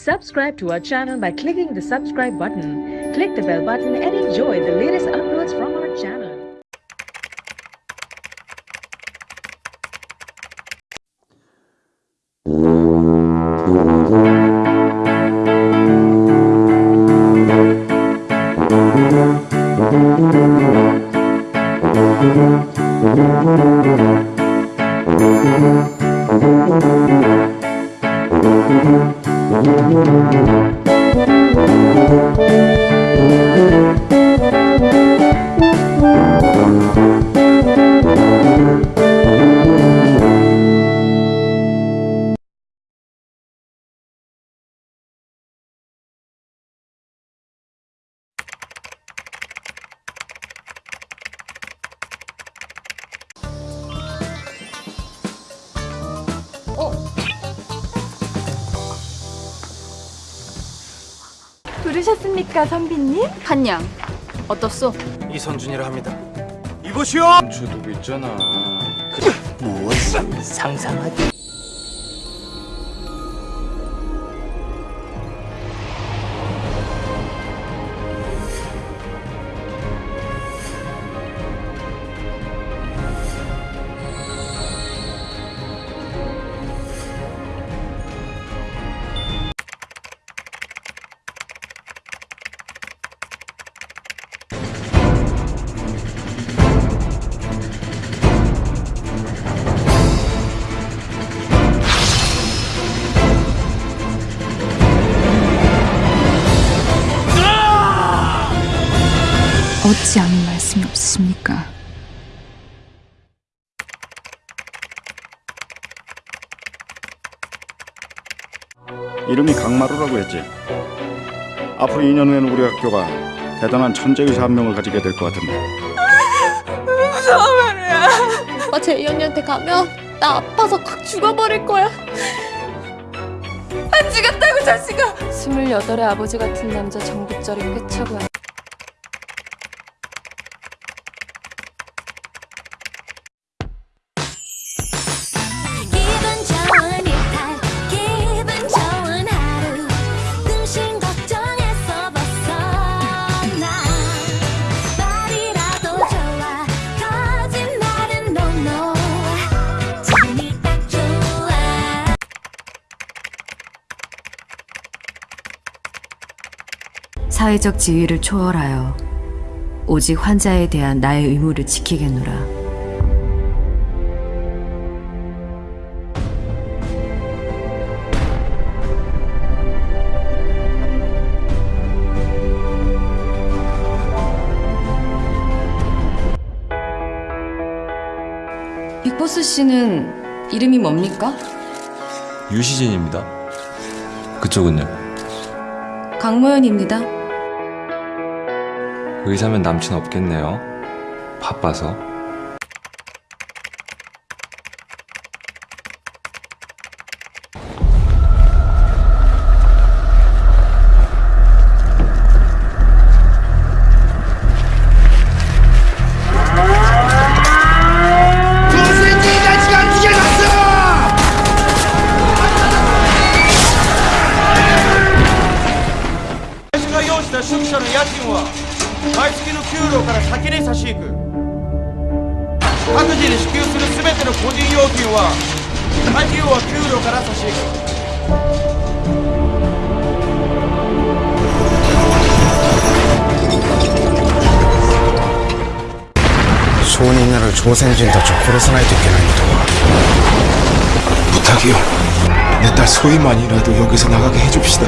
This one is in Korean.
Subscribe to our channel by clicking the subscribe button. Click the bell button and enjoy the latest uploads from our channel. Thank you. 부르셨습니까, 선비님? 한양 어떻소? 이선준이라 합니다. 이보시오. 저 누구 있잖아. 무엇이 상상하기? 어찌 아무 말씀이 없으십니까? 이름이 강마루라고 했지. 앞으로 2년 후에는 우리 학교가 대단한 천재 의사 한 명을 가지게 될 것 같은데. 오빠 제 2학년한테 가면 나 아파서 확 죽어버릴 거야. 안 죽였다고 자식아. 28의 아버지 같은 남자 정국절이 꿰차고 사회적 지위를 초월하여 오직 환자에 대한 나의 의무를 지키겠노라. 빅보스 씨는 이름이 뭡니까? 유시진입니다. 그쪽은요? 강모연입니다. 의사면 남친 없겠네요. 바빠서. 毎月の給料から先に差し引く各自に支給する全ての個人料金は費用は給料から差し引く証人なる朝鮮人たちを殺さないといけないのとは 부탁이요. 내 딸 소희만이라도 여기서 나가게 해줍시다.